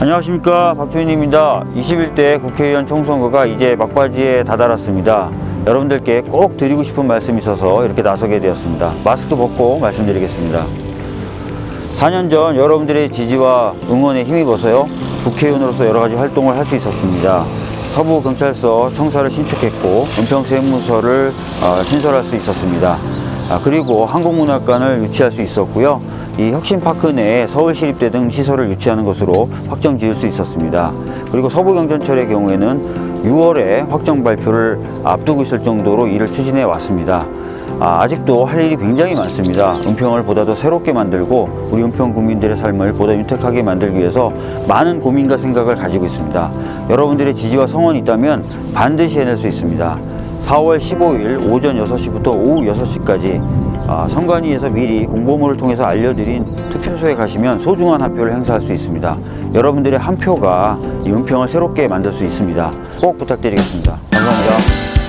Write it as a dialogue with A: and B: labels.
A: 안녕하십니까. 박주인입니다. 21대 국회의원 총선거가 이제 막바지에 다다랐습니다. 여러분들께 꼭 드리고 싶은 말씀이 있어서 이렇게 나서게 되었습니다. 마스크 벗고 말씀드리겠습니다. 4년 전 여러분들의 지지와 응원에 힘입어서요 국회의원으로서 여러 가지 활동을 할 수 있었습니다. 서부경찰서 청사를 신축했고 은평세무서를 어, 신설할 수 있었습니다. 아, 그리고 한국문학관을 유치할 수 있었고요 이 혁신파크 내에 서울시립대 등 시설을 유치하는 것으로 확정 지을 수 있었습니다 그리고 서부경전철의 경우에는 6월에 확정 발표를 앞두고 있을 정도로 일을 추진해 왔습니다 아, 아직도 할 일이 굉장히 많습니다. 은평을 보다 더 새롭게 만들고 우리 은평 국민들의 삶을 보다 윤택하게 만들기 위해서 많은 고민과 생각을 가지고 있습니다. 여러분들의 지지와 성원이 있다면 반드시 해낼 수 있습니다. 4월 15일 오전 6시부터 오후 6시까지 아, 선관위에서 미리 공보물을 통해서 알려드린 투표소에 가시면 소중한 한 표를 행사할 수 있습니다. 여러분들의 한 표가 이 은평을 새롭게 만들 수 있습니다. 꼭 부탁드리겠습니다. 감사합니다.